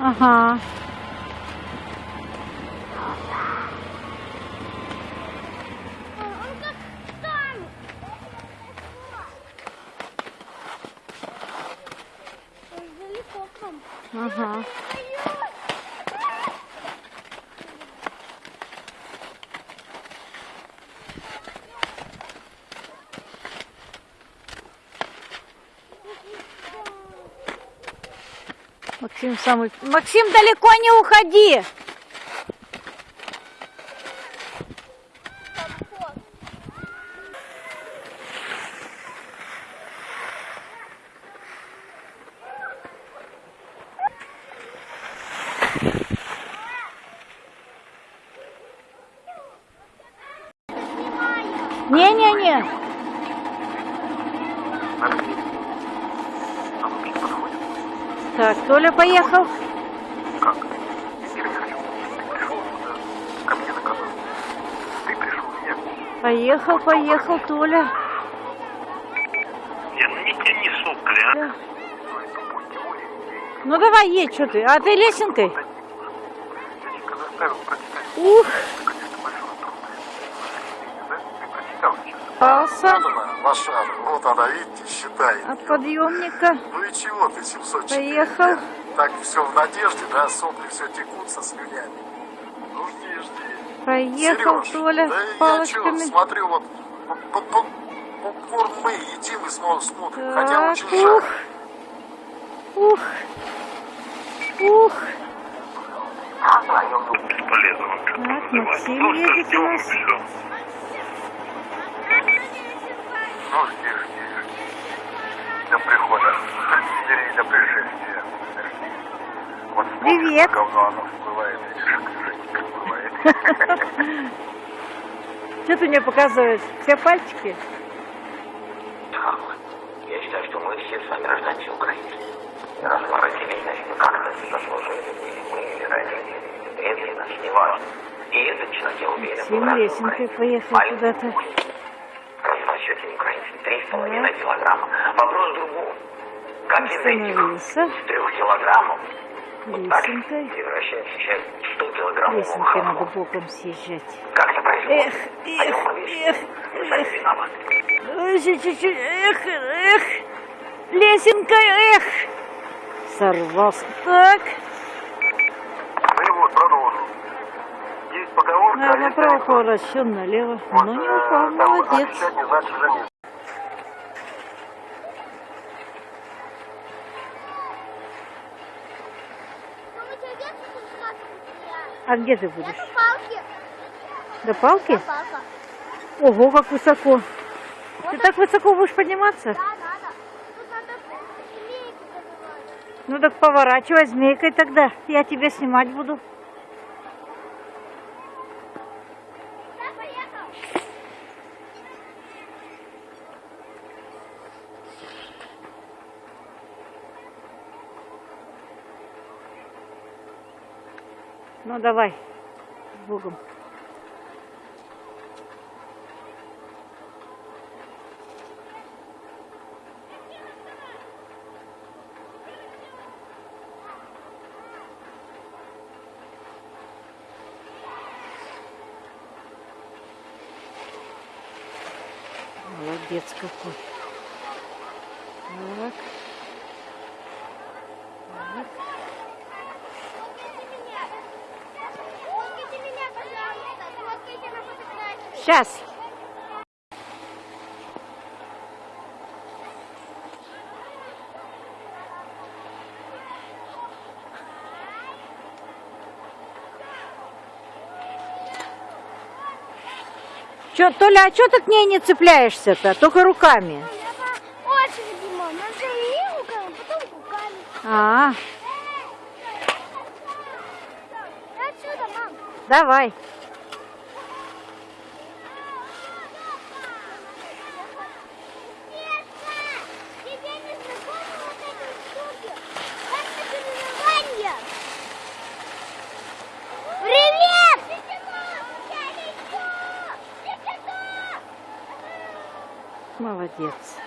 Uh-huh. Uh-huh. Максим самый... Максим, далеко не уходи! Не-не-не. Так, Толя поехал. Как? Я не хочу. Ты пришел сюда, ко мне на канал. Ты пришел меня. Поехал, поехал, Толя. Я не сопли, а? Да. Ну давай, едь, что ты? А ты лесенкой? Ух, Конечно, большой труд. Да? Ты прочитал сейчас. Пался Лошадка, вот она, видите, считает. от подъемника. Ну и чего ты, 704? Поехал. Так все в надежде, да, сопли все текут со слюнями. Ну жди, жди. Проехал Серёж, Толя да с я палочками. смотрю, вот по- по- по- попкорн мы едим и снова смотрим, хотя Так, очень ух, жарко. ух, ух. Так. Максим едет у нас. Ну, жди, жди, жди. До прихода. Вернее, до пришествия. Вот вспомни, Привет. говно оно всплывает, видишь, бывает. Что ты мне показываешь? Все пальчики? Я считаю, что мы все с вами рождаются украинцы. И раз мы родились, значит, мы как-то заслужили. Мы или родители, или предки наши, неважно. И этот человек, я уверен, был рожден лесенкой украинцем. поехал Маленький куда-то. Килограмма. Вопрос в другом. Как из этих трех килограммов так Лесенкой. превращается сейчас 100 килограммов Лесенкой надо боком съезжать. Как это происходит? Эх, эх, эх, Вы сами виноваты. Эх, эх. Лесенкой, эх. Сорвался. Так. Ну и вот, продолжим. Есть поговорка, направо анекдот. поворачиваем налево. Вот, Ну, не э, упал, молодец. Не значит жениться. Ну, мы тебе детство рассказывали? А где ты будешь? на палке. До палки? Палка. Ого, как высоко. Вот Ты так высоко будешь подниматься? Да, надо. Тут надо змейку. Ну так поворачивай змейкой тогда. Я тебя снимать буду. Ну давай. С Богом. Молодец какой. Так. Так. Сейчас. Че, Толя, а что ты к ней не цепляешься-то? Только руками. Очереди, мам. Надо и руками, потом руками. А, Я отсюда, мам. давай. Молодец.